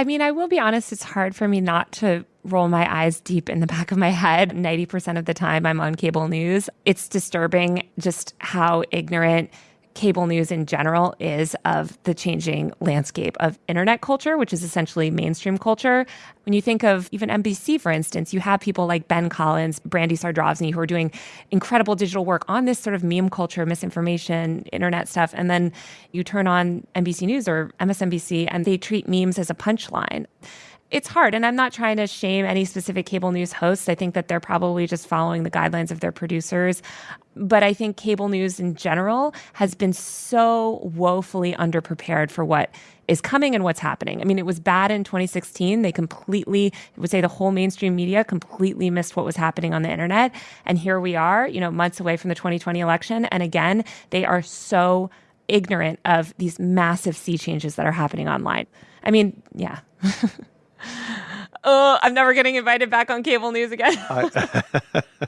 I mean, I will be honest, it's hard for me not to roll my eyes deep in the back of my head 90% of the time I'm on cable news. It's disturbing just how ignorant cable news in general is of the changing landscape of internet culture, which is essentially mainstream culture. When you think of even NBC, for instance, you have people like Ben Collins, Brandy Zadrozny, who are doing incredible digital work on this sort of meme culture, misinformation, internet stuff. And then you turn on NBC News or MSNBC and they treat memes as a punchline it's hard. And I'm not trying to shame any specific cable news hosts. I think that they're probably just following the guidelines of their producers. But I think cable news in general has been so woefully underprepared for what is coming and what's happening. I mean, it was bad in 2016. They completely, I would say the whole mainstream media completely missed what was happening on the internet. And here we are, you know, months away from the 2020 election. And again, they are so ignorant of these massive sea changes that are happening online. I mean, yeah. oh, I'm never getting invited back on cable news again.